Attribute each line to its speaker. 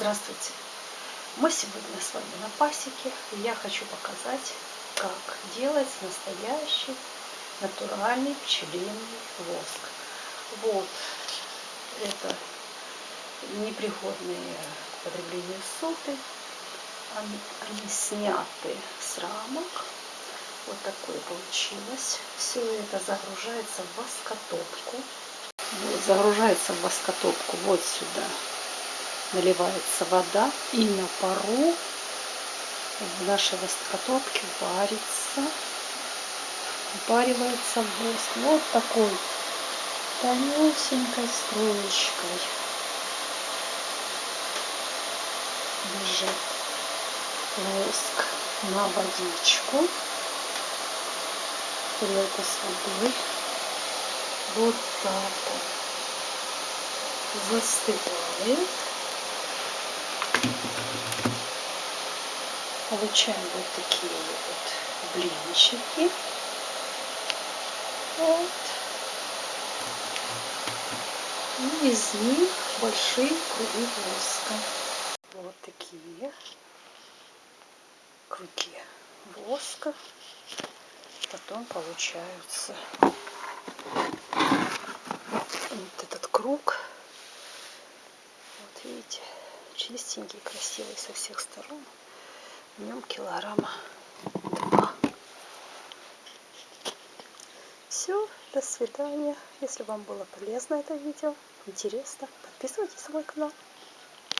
Speaker 1: Здравствуйте! Мы сегодня с вами на пасеке, и я хочу показать, как делать настоящий натуральный пчелиный воск. Вот, это непригодные к потреблению соты, они, они сняты с рамок, вот такое получилось. Все это загружается в воскотопку. Вот, загружается в воскотопку вот сюда наливается вода и на пару в нашей воскотопке варится, варивается воск. Вот такой тонюсенькой струечкой бежит воск на водичку. Тарелка с водой. Вот так вот застывает. Получаем вот такие вот блинчики. Вот. И из них большие круги воска. Вот такие круги воска. Потом получаются вот этот круг. Вот видите, чистенький, красивый со всех сторон нем килограмма два. Все, до свидания. Если вам было полезно это видео, интересно, подписывайтесь на мой канал.